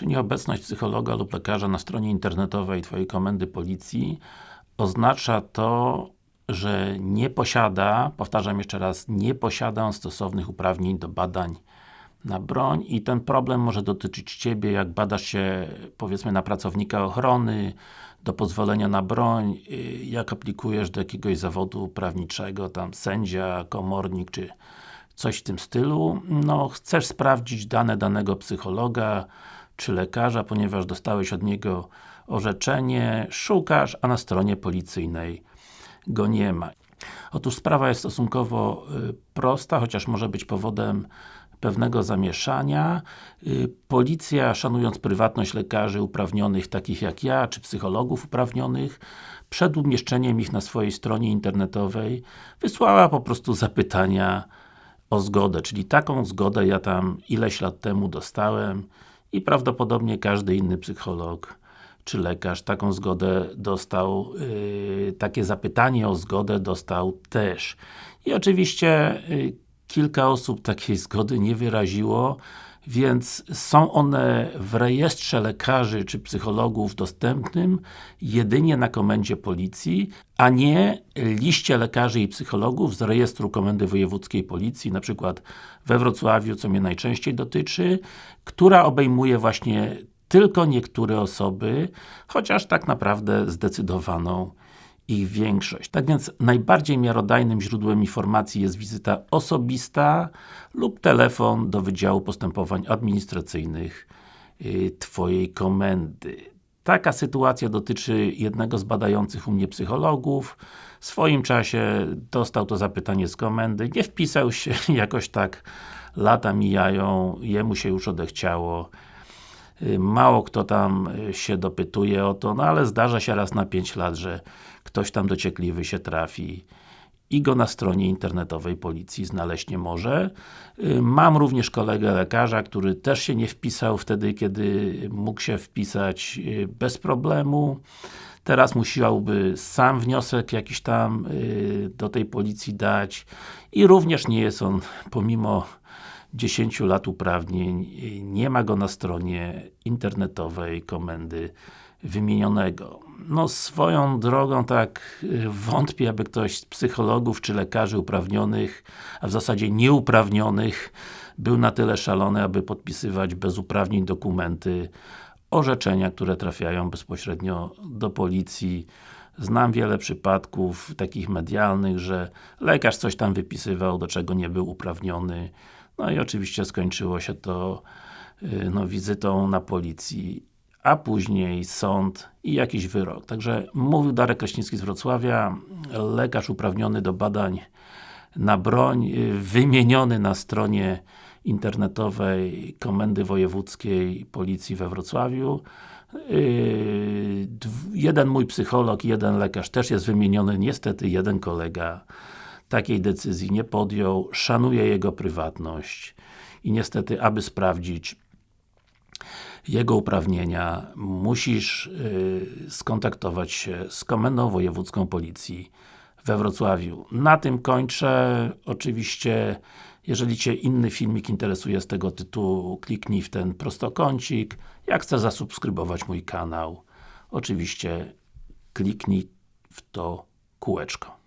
Czy nieobecność psychologa lub lekarza na stronie internetowej Twojej komendy policji oznacza to, że nie posiada, powtarzam jeszcze raz, nie posiada on stosownych uprawnień do badań na broń i ten problem może dotyczyć Ciebie, jak badasz się, powiedzmy, na pracownika ochrony, do pozwolenia na broń, y, jak aplikujesz do jakiegoś zawodu prawniczego, tam sędzia, komornik, czy coś w tym stylu, no chcesz sprawdzić dane danego psychologa, czy lekarza, ponieważ dostałeś od niego orzeczenie, szukasz, a na stronie policyjnej go nie ma. Otóż sprawa jest stosunkowo y, prosta, chociaż może być powodem pewnego zamieszania. Y, policja, szanując prywatność lekarzy uprawnionych, takich jak ja, czy psychologów uprawnionych, przed umieszczeniem ich na swojej stronie internetowej, wysłała po prostu zapytania o zgodę, czyli taką zgodę ja tam ileś lat temu dostałem i prawdopodobnie każdy inny psycholog czy lekarz taką zgodę dostał, yy, takie zapytanie o zgodę dostał też. I oczywiście yy, kilka osób takiej zgody nie wyraziło, więc są one w rejestrze lekarzy czy psychologów dostępnym jedynie na komendzie policji, a nie liście lekarzy i psychologów z rejestru Komendy Wojewódzkiej Policji, na przykład we Wrocławiu, co mnie najczęściej dotyczy, która obejmuje właśnie tylko niektóre osoby, chociaż tak naprawdę zdecydowaną ich większość. Tak więc najbardziej miarodajnym źródłem informacji jest wizyta osobista lub telefon do Wydziału Postępowań Administracyjnych yy, Twojej komendy. Taka sytuacja dotyczy jednego z badających u mnie psychologów. W swoim czasie dostał to zapytanie z komendy, nie wpisał się, jakoś tak lata mijają, jemu się już odechciało Y, mało kto tam y, się dopytuje o to, no ale zdarza się raz na 5 lat, że ktoś tam dociekliwy się trafi i go na stronie internetowej policji znaleźć nie może. Y, mam również kolegę lekarza, który też się nie wpisał wtedy, kiedy mógł się wpisać bez problemu. Teraz musiałby sam wniosek jakiś tam do tej policji dać i również nie jest on, pomimo 10 lat uprawnień, nie ma go na stronie internetowej komendy wymienionego. No swoją drogą tak wątpię, aby ktoś z psychologów czy lekarzy uprawnionych, a w zasadzie nieuprawnionych był na tyle szalony, aby podpisywać bez uprawnień dokumenty orzeczenia, które trafiają bezpośrednio do policji. Znam wiele przypadków takich medialnych, że lekarz coś tam wypisywał, do czego nie był uprawniony no i oczywiście skończyło się to y, no, wizytą na policji, a później sąd i jakiś wyrok. Także mówił Darek Kraśnicki z Wrocławia, lekarz uprawniony do badań na broń, y, wymieniony na stronie internetowej Komendy Wojewódzkiej Policji we Wrocławiu. Y, jeden mój psycholog, jeden lekarz też jest wymieniony, niestety jeden kolega takiej decyzji nie podjął, szanuje jego prywatność i niestety, aby sprawdzić jego uprawnienia, musisz yy, skontaktować się z Komendą Wojewódzką Policji we Wrocławiu. Na tym kończę. Oczywiście, jeżeli Cię inny filmik interesuje z tego tytułu, kliknij w ten prostokącik. Jak chcesz zasubskrybować mój kanał, oczywiście kliknij w to kółeczko.